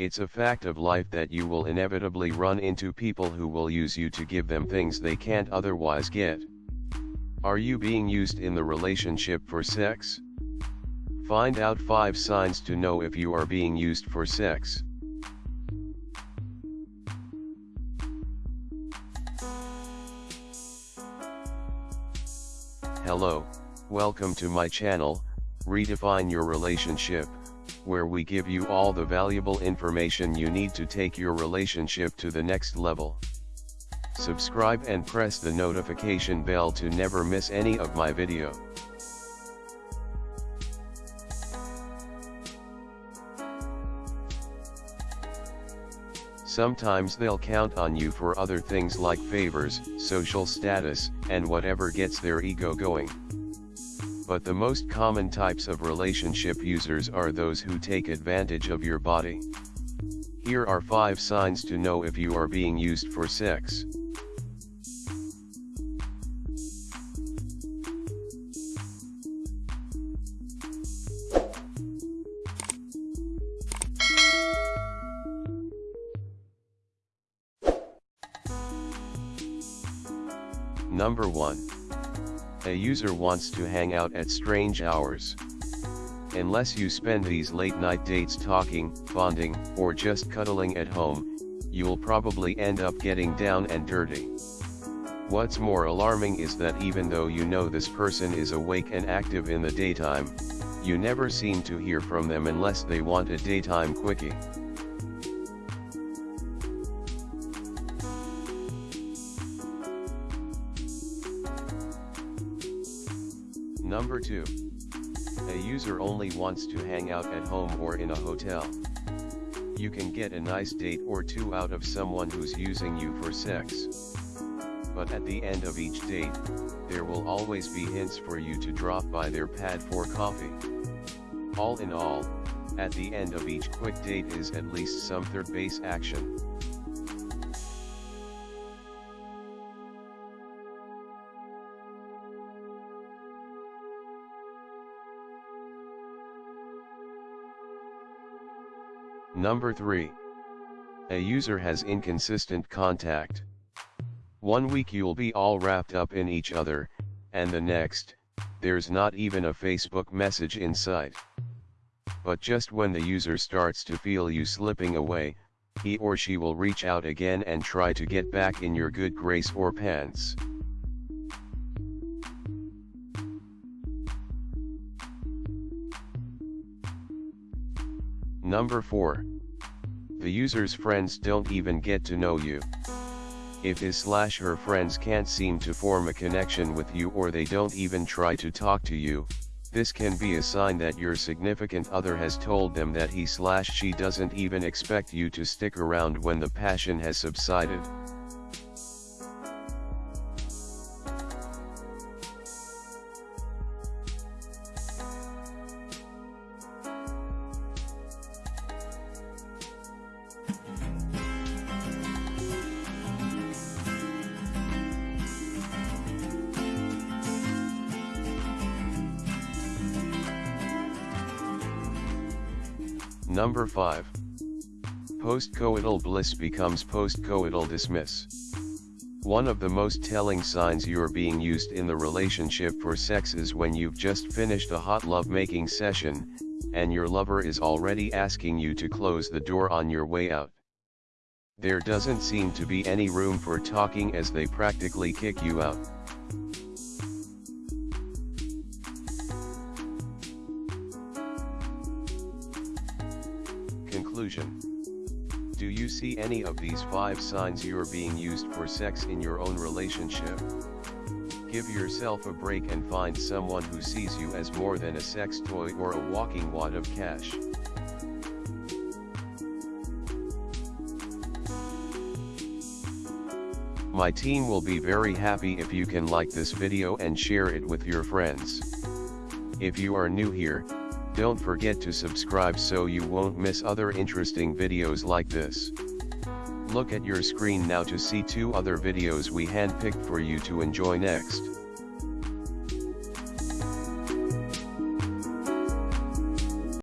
It's a fact of life that you will inevitably run into people who will use you to give them things they can't otherwise get. Are you being used in the relationship for sex? Find out 5 signs to know if you are being used for sex. Hello, welcome to my channel, Redefine Your Relationship, where we give you all the valuable information you need to take your relationship to the next level. Subscribe and press the notification bell to never miss any of my video. Sometimes they'll count on you for other things like favors, social status, and whatever gets their ego going. But the most common types of relationship users are those who take advantage of your body. Here are 5 signs to know if you are being used for sex. Number 1. A user wants to hang out at strange hours. Unless you spend these late night dates talking, bonding, or just cuddling at home, you'll probably end up getting down and dirty. What's more alarming is that even though you know this person is awake and active in the daytime, you never seem to hear from them unless they want a daytime quickie. Number 2. A user only wants to hang out at home or in a hotel. You can get a nice date or two out of someone who's using you for sex. But at the end of each date, there will always be hints for you to drop by their pad for coffee. All in all, at the end of each quick date is at least some third base action. Number 3. A user has inconsistent contact. One week you'll be all wrapped up in each other, and the next, there's not even a Facebook message in sight. But just when the user starts to feel you slipping away, he or she will reach out again and try to get back in your good grace or pants. Number 4. The user's friends don't even get to know you. If his slash her friends can't seem to form a connection with you or they don't even try to talk to you, this can be a sign that your significant other has told them that he slash she doesn't even expect you to stick around when the passion has subsided. Number 5. Postcoital bliss becomes postcoital dismiss. One of the most telling signs you're being used in the relationship for sex is when you've just finished a hot love-making session, and your lover is already asking you to close the door on your way out. There doesn't seem to be any room for talking as they practically kick you out. Conclusion Do you see any of these 5 signs you're being used for sex in your own relationship? Give yourself a break and find someone who sees you as more than a sex toy or a walking wad of cash. My team will be very happy if you can like this video and share it with your friends. If you are new here, don't forget to subscribe so you won't miss other interesting videos like this. Look at your screen now to see two other videos we handpicked for you to enjoy next.